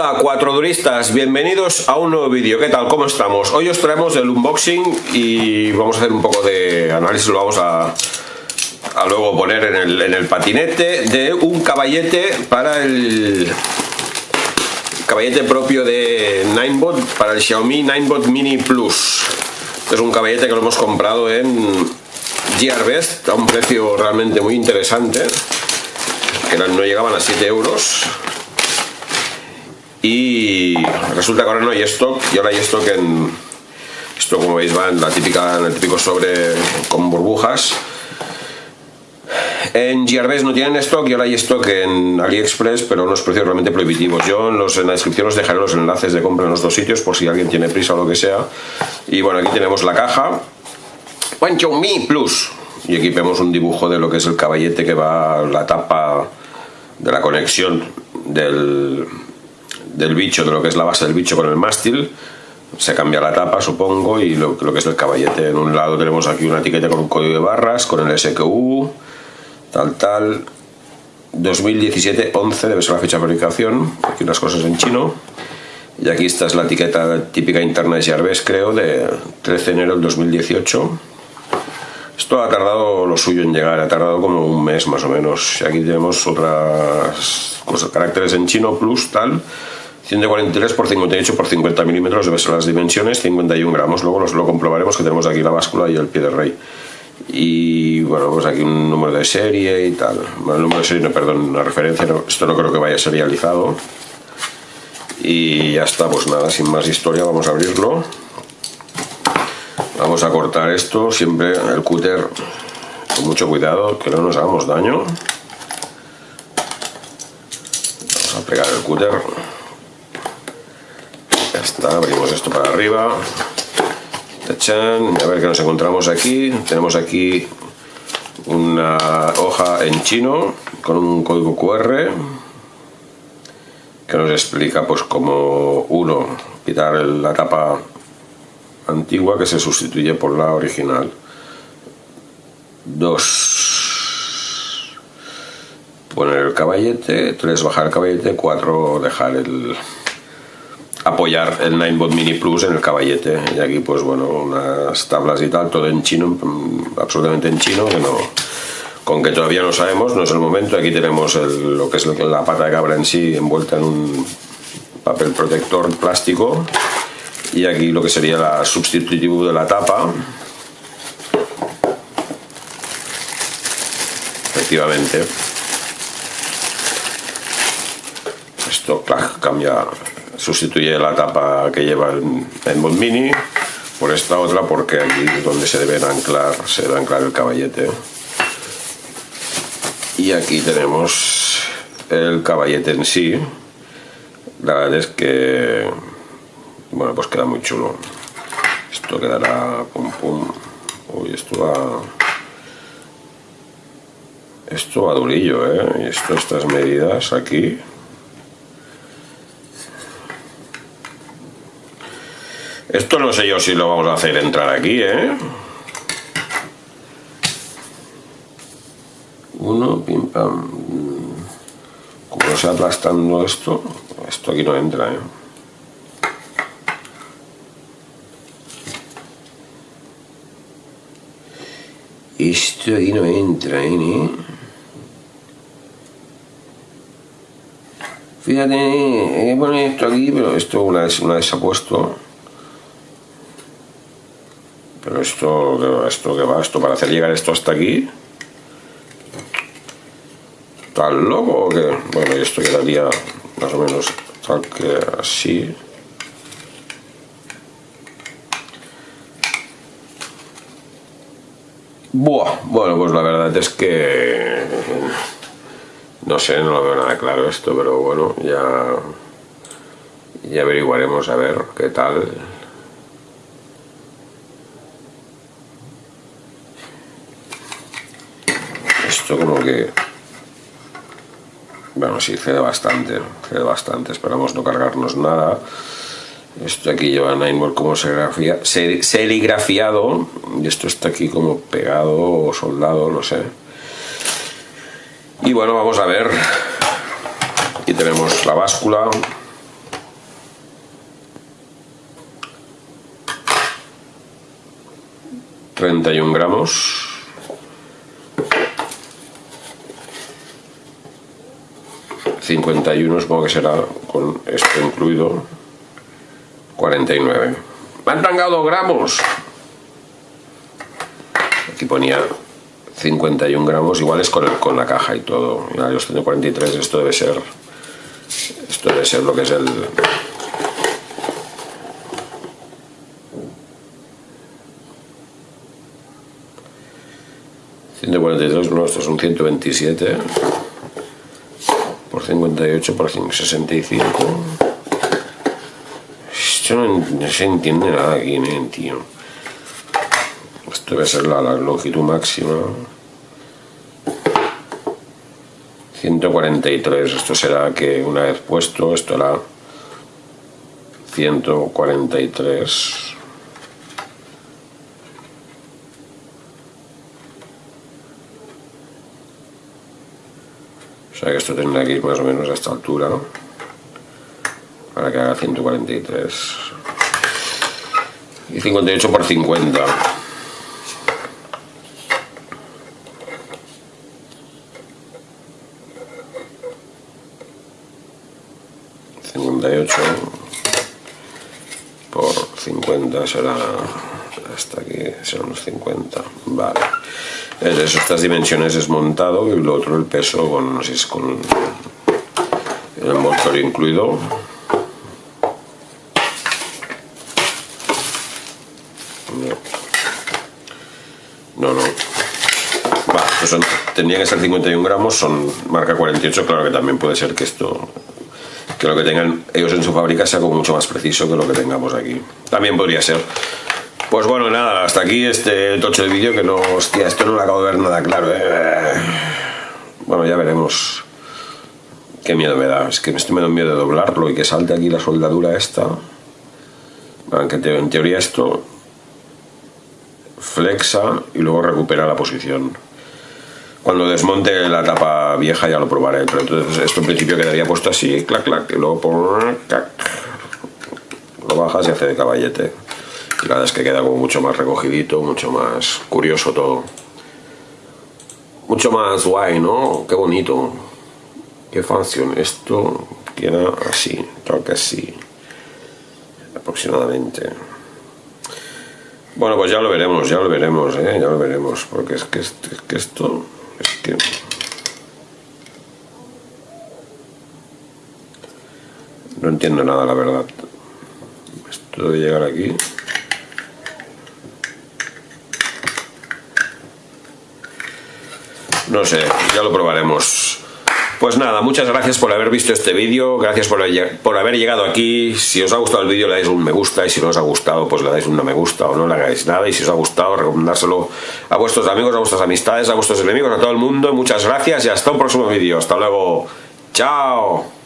Hola cuatro duristas, bienvenidos a un nuevo vídeo. ¿Qué tal? ¿Cómo estamos? Hoy os traemos el unboxing y vamos a hacer un poco de análisis, lo vamos a, a luego poner en el, en el patinete de un caballete para el caballete propio de Ninebot para el Xiaomi Ninebot Mini Plus. Es un caballete que lo hemos comprado en Gearbest a un precio realmente muy interesante, que no llegaban a 7 euros y resulta que ahora no hay stock y ahora hay stock en esto como veis va en la típica el típico sobre con burbujas. En GRBs no tienen stock y ahora hay stock en AliExpress pero unos precios realmente prohibitivos yo en, los, en la descripción os dejaré los enlaces de compra en los dos sitios por si alguien tiene prisa o lo que sea. Y bueno aquí tenemos la caja. Mi Plus. Y aquí vemos un dibujo de lo que es el caballete que va la tapa de la conexión del del bicho, de lo que es la base del bicho con el mástil. Se cambia la tapa, supongo, y lo, que es el caballete. En un lado tenemos aquí una etiqueta con un código de barras, con el SQU, tal, tal. 2017-11 debe ser la fecha de fabricación. Aquí unas cosas en chino. Y aquí esta es la etiqueta típica interna de Jarves, creo, de 13 de enero del 2018. Esto ha tardado lo suyo en llegar, ha tardado como un mes más o menos. Y aquí tenemos otras cosas, caracteres en chino, plus, tal. 143 por 58 por 50 milímetros debe ser las dimensiones, 51 gramos. Luego lo comprobaremos que tenemos aquí la báscula y el pie de rey. Y bueno, pues aquí un número de serie y tal. Bueno, el número de serie, no, perdón, una referencia, esto no creo que vaya serializado. Y ya está, pues nada, sin más historia, vamos a abrirlo. Vamos a cortar esto, siempre el cúter con mucho cuidado, que no nos hagamos daño. Vamos a pegar el cúter abrimos esto para arriba. A ver qué nos encontramos aquí. Tenemos aquí una hoja en chino con un código QR que nos explica pues como uno quitar la tapa antigua que se sustituye por la original. Dos poner el caballete, tres bajar el caballete, cuatro dejar el, apoyar el Ninebot Mini Plus en el caballete. Y aquí pues bueno unas tablas y tal todo en chino mm, absolutamente en chino que no con que todavía no sabemos no es el momento. Aquí tenemos lo que es la pata de cabra en sí envuelta en un papel protector plástico. Y aquí lo que sería la sustitutivo de la tapa. Efectivamente. Esto cambia sustituye la tapa que lleva el, Mod Mini por esta otra porque aquí es donde se debe anclar, se debe anclar el caballete. Y aquí tenemos el caballete en sí. La verdad es que, bueno, pues queda muy chulo. Esto quedará pum pum. Uy, esto va... Esto va durillo, ¿eh? Y esto, estas medidas aquí Esto no sé yo si lo vamos a hacer entrar aquí, ¿eh? Uno, pim pam. Como se aplastando esto, esto aquí no entra, ¿eh? Esto aquí no entra, ¿eh? Fíjate, he poner esto aquí, pero esto una vez, una vez se ha puesto pero esto, esto que va, esto para hacer llegar esto hasta aquí. ¿Tal loco o qué? Bueno, esto quedaría más o menos tal que así. Buah, bueno, pues la verdad es que no sé, no lo veo nada claro esto, pero bueno, ya, ya averiguaremos a ver qué tal. Esto como que... Bueno, sí, cede bastante, cede bastante. Esperamos no cargarnos nada. Esto aquí lleva Nineware como serigrafía, ser, serigrafiado. Y esto está aquí como pegado o soldado, no sé. Y bueno, vamos a ver. Aquí tenemos la báscula. ...31 gramos... ...51 supongo que será con esto incluido... ...49... ¡Me han tangado gramos! Aquí ponía 51 gramos, igual es con, con la caja y todo. Ya, yo tengo 43, esto debe ser... Esto debe ser lo que es el... 143, no, estos son 127 por 58 por 65. Esto no, se entiende nada aquí, tío. Esto debe ser la, longitud máxima. 143, esto será que una vez puesto, esto era 143. Sea que esto tendrá que ir más o menos a esta altura, ¿no? Para que haga 143. Y 58 por 50. 58 por 50 será hasta aquí serán unos 50 vale es estas dimensiones es montado y lo otro el peso con, el envoltorio incluido. No, no. Va, pues son, que ser 51 gramos son marca 48, claro que también puede ser que esto que lo que tengan ellos en su fábrica sea como mucho más preciso que lo que tengamos aquí. También podría ser pues bueno, nada, hasta aquí este tocho de vídeo que no, hostia, esto no lo acabo de ver nada claro, ¿eh? Bueno, ya veremos. Qué miedo me da, es que me estoy me miedo de doblarlo y que salte aquí la soldadura esta. Aunque en teoría esto flexa y luego recupera la posición. Cuando desmonte la tapa vieja ya lo probaré, pero entonces esto en principio quedaría puesto así, clac, clac, y luego lo bajas y hace de caballete. La verdad es que queda como mucho más recogidito, mucho más curioso todo. Mucho más guay, ¿no? Qué bonito. Qué fácil. Esto queda así, que así. Aproximadamente. Bueno, pues ya lo veremos, ya lo veremos, ¿eh? Ya lo veremos. Porque es que, es que esto... Es que... No entiendo nada, la verdad. Esto de llegar aquí... no sé, ya lo probaremos. Pues nada, muchas gracias por haber visto este vídeo, gracias por, por, haber llegado aquí. Si os ha gustado el vídeo le dais un me gusta y si no os ha gustado pues le dais un no me gusta o no le hagáis nada. Y si os ha gustado recomendárselo a vuestros amigos, a vuestras amistades, a vuestros enemigos, a todo el mundo. Muchas gracias y hasta un próximo vídeo. Hasta luego. Chao.